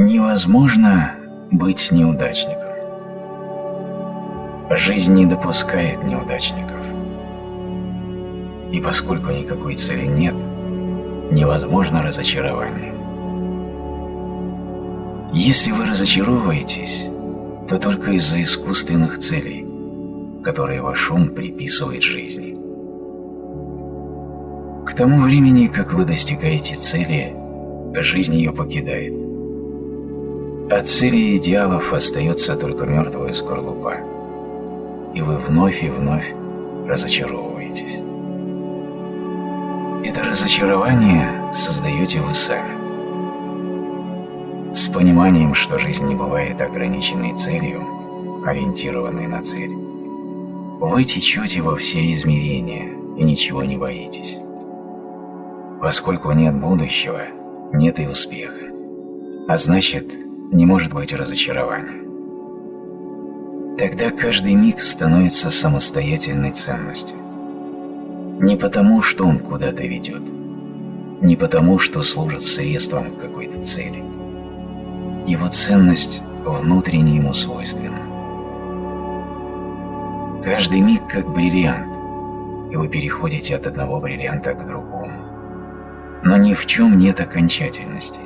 Невозможно быть неудачником. Жизнь не допускает неудачников. И поскольку никакой цели нет, невозможно разочарование. Если вы разочаровываетесь, то только из-за искусственных целей, которые ваш ум приписывает жизни. К тому времени, как вы достигаете цели, жизнь ее покидает. От цели и идеалов остается только мертвая скорлупа, и вы вновь и вновь разочаровываетесь. Это разочарование создаете вы сами. С пониманием, что жизнь не бывает ограниченной целью, ориентированной на цель, вы течете во все измерения и ничего не боитесь. Поскольку нет будущего, нет и успеха, а значит, не может быть разочарования. Тогда каждый миг становится самостоятельной ценностью. Не потому, что он куда-то ведет, не потому, что служит средством к какой-то цели. Его ценность внутренне ему свойственна. Каждый миг как бриллиант, и вы переходите от одного бриллианта к другому. Но ни в чем нет окончательности.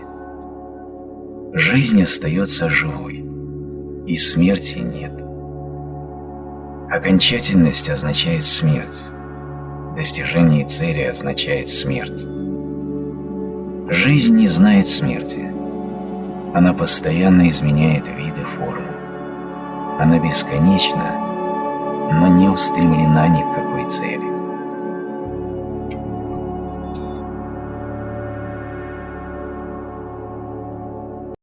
Жизнь остается живой, и смерти нет. Окончательность означает смерть, Достижение цели означает смерть. Жизнь не знает смерти. Она постоянно изменяет вид и форму. Она бесконечна, но не устремлена ни к какой цели.